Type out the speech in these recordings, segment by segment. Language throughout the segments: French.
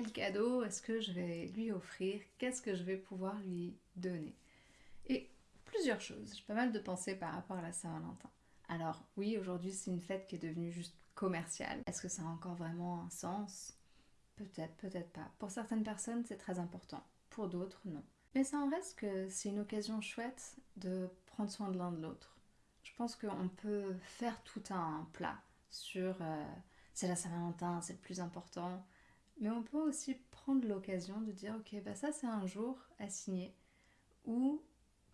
quel cadeau est-ce que je vais lui offrir? Qu'est-ce que je vais pouvoir lui donner? Et plusieurs choses. J'ai pas mal de pensées par rapport à la Saint-Valentin. Alors oui, aujourd'hui c'est une fête qui est devenue juste commerciale. Est-ce que ça a encore vraiment un sens? Peut-être, peut-être pas. Pour certaines personnes, c'est très important. Pour d'autres, non. Mais ça en reste que c'est une occasion chouette de prendre soin de l'un de l'autre. Je pense qu'on peut faire tout un plat sur euh, c'est la Saint-Valentin, c'est le plus important. Mais on peut aussi prendre l'occasion de dire ok, bah ça c'est un jour à signer où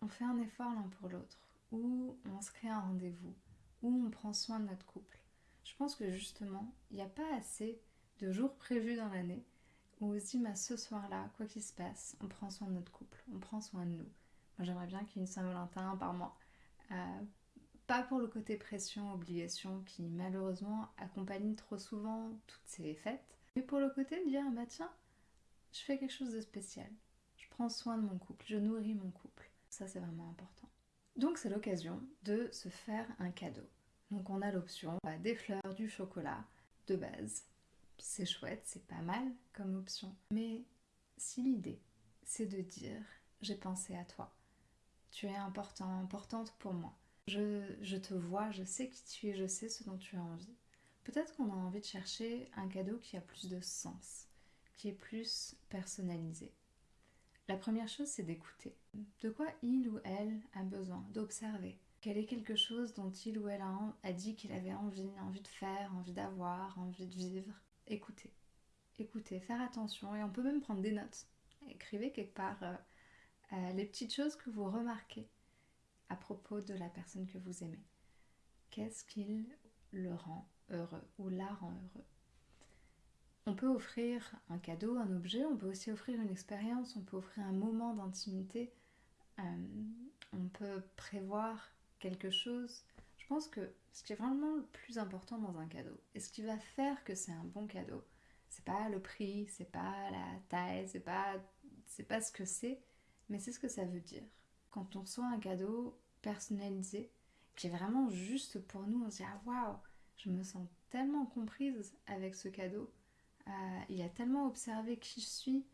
on fait un effort l'un pour l'autre, où on se un rendez-vous, où on prend soin de notre couple. Je pense que justement, il n'y a pas assez de jours prévus dans l'année où on se dit, bah, ce soir-là, quoi qu'il se passe, on prend soin de notre couple, on prend soin de nous. Moi, j'aimerais bien qu'il y ait une Saint-Valentin par mois. Euh, pas pour le côté pression, obligation qui malheureusement accompagne trop souvent toutes ces fêtes, mais pour le côté de dire, bah tiens, je fais quelque chose de spécial. Je prends soin de mon couple, je nourris mon couple. Ça, c'est vraiment important. Donc, c'est l'occasion de se faire un cadeau. Donc, on a l'option bah, des fleurs, du chocolat, de base, c'est chouette, c'est pas mal comme option. Mais si l'idée, c'est de dire j'ai pensé à toi, tu es important, importante pour moi, je, te vois, je sais qui tu es, je sais ce dont tu as envie. Peut-être qu'on a envie de chercher un cadeau qui a plus de sens, qui est plus personnalisé. La première chose, c'est d'écouter. De quoi il ou elle a besoin, d'observer. Quel est quelque chose dont il ou elle a, dit qu'il avait envie, envie de faire, envie d'avoir, envie de vivre? Écoutez. Écoutez, faire attention et on peut même prendre des notes. Écrivez quelque part euh, euh, les petites choses que vous remarquez à propos de la personne que vous aimez. Qu'est-ce qui le rend heureux ou la rend heureux On peut offrir un cadeau, un objet, on peut aussi offrir une expérience, on peut offrir un moment d'intimité, euh, on peut prévoir quelque chose je pense que ce qui est vraiment le plus important dans un cadeau, et ce qui va faire que c'est un bon cadeau, c'est pas le prix, c'est pas la taille, c'est pas, c'est pas ce que c'est, mais c'est ce que ça veut dire. Quand on reçoit un cadeau personnalisé, qui est vraiment juste pour nous, on se dit ah waouh, je me sens tellement comprise avec ce cadeau, euh, il a tellement observé qui je suis,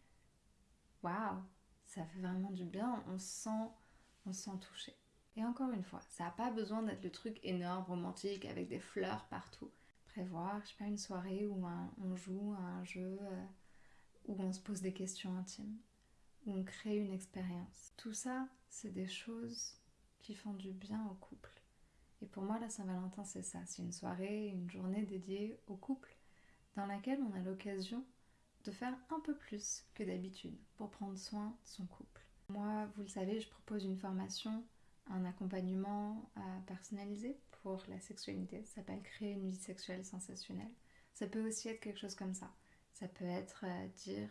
waouh, ça fait vraiment du bien, on se sent, on se sent touché. Et encore une fois, ça n'a pas besoin d'être le truc énorme, romantique, avec des fleurs partout. Prévoir, je sais pas, une soirée où on joue à un jeu, euh, où on se pose des questions intimes, où on crée une expérience. Tout ça, c'est des choses qui font du bien au couple. Et pour moi, la Saint-Valentin, c'est ça. C'est une soirée, une journée dédiée au couple, dans laquelle on a l'occasion de faire un peu plus que d'habitude pour prendre soin de son couple. Moi, vous le savez, je propose une formation un accompagnement euh, personnalisé pour la sexualité. Ça s'appelle créer une vie sexuelle sensationnelle. Ça peut aussi être quelque chose comme ça. Ça peut être euh, dire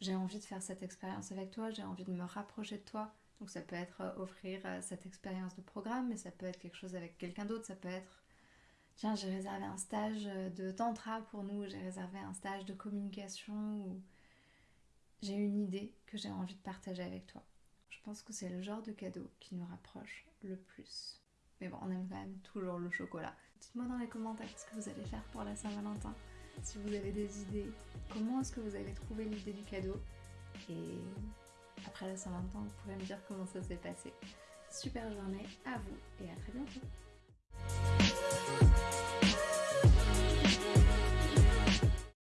j'ai envie de faire cette expérience avec toi, j'ai envie de me rapprocher de toi. Donc ça peut être euh, offrir cette expérience de programme, mais ça peut être quelque chose avec quelqu'un d'autre. Ça peut être tiens j'ai réservé un stage de tantra pour nous, j'ai réservé un stage de communication ou j'ai une idée que j'ai envie de partager avec toi. Je pense que c'est le genre de cadeau qui nous rapproche le plus. Mais bon, on aime quand même toujours le chocolat. Dites-moi dans les commentaires ce que vous allez faire pour la Saint-Valentin. Si vous avez des idées, comment est-ce que vous avez trouvé l'idée du cadeau Et après la Saint-Valentin, vous pouvez me dire comment ça s'est passé. Super journée à vous et à très bientôt.